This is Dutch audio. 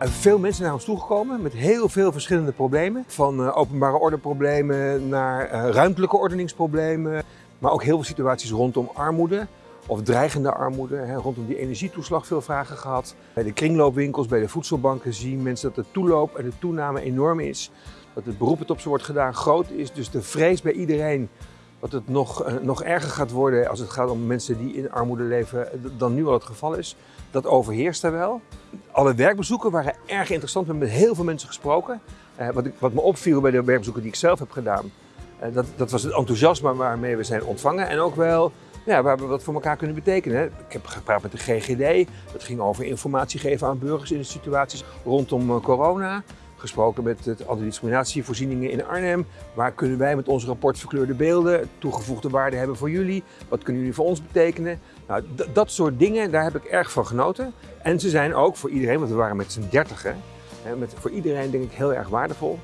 En veel mensen naar ons toegekomen met heel veel verschillende problemen. Van uh, openbare ordeproblemen naar uh, ruimtelijke ordeningsproblemen. Maar ook heel veel situaties rondom armoede of dreigende armoede. Rondom die energietoeslag veel vragen gehad. Bij de kringloopwinkels, bij de voedselbanken zien mensen dat de toeloop en de toename enorm is. Dat het beroep dat op ze wordt gedaan groot is. Dus de vrees bij iedereen dat het nog, uh, nog erger gaat worden als het gaat om mensen die in armoede leven dan nu al het geval is. Dat overheerst er wel. Alle werkbezoeken waren erg interessant. We hebben met heel veel mensen gesproken. Uh, wat, ik, wat, me opviel bij de werkbezoeken die ik zelf heb gedaan, dat, dat, was het enthousiasme waarmee we zijn ontvangen. En ook wel ja, waar we wat voor elkaar kunnen betekenen. Ik heb gepraat met de GGD. Dat ging over informatie geven aan burgers in situaties rondom corona gesproken met het antidiscriminatievoorzieningen in Arnhem. Waar kunnen wij met ons rapport verkleurde beelden toegevoegde waarde hebben voor jullie? Wat kunnen jullie voor ons betekenen? Nou, dat soort dingen, daar heb ik erg van genoten. En ze zijn ook voor iedereen, want we waren met z'n dertigen, met, voor iedereen denk ik heel erg waardevol.